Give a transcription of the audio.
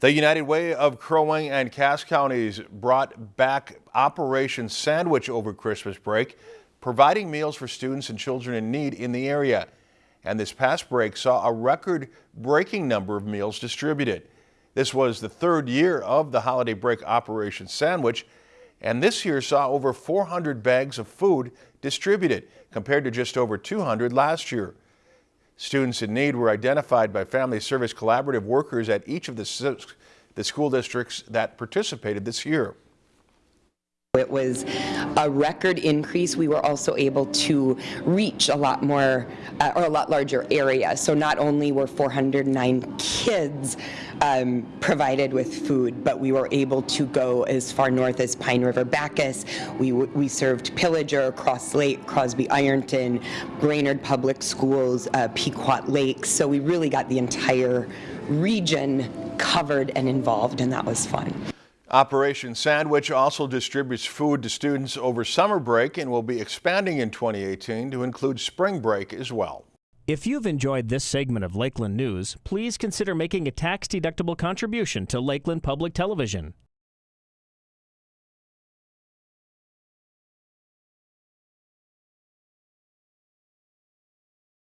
The United Way of Crow Wing and Cass counties brought back Operation Sandwich over Christmas break, providing meals for students and children in need in the area. And this past break saw a record-breaking number of meals distributed. This was the third year of the holiday break Operation Sandwich, and this year saw over 400 bags of food distributed, compared to just over 200 last year. Students in need were identified by Family Service Collaborative workers at each of the, the school districts that participated this year. It was a record increase. We were also able to reach a lot more uh, or a lot larger area. So not only were 409 kids um, provided with food, but we were able to go as far north as Pine River Backus. We, we served Pillager, Cross Lake, Crosby Ironton, Brainerd Public Schools, uh, Pequot Lakes. So we really got the entire region covered and involved, and that was fun. Operation Sandwich also distributes food to students over summer break and will be expanding in 2018 to include spring break as well. If you've enjoyed this segment of Lakeland News, please consider making a tax-deductible contribution to Lakeland Public Television.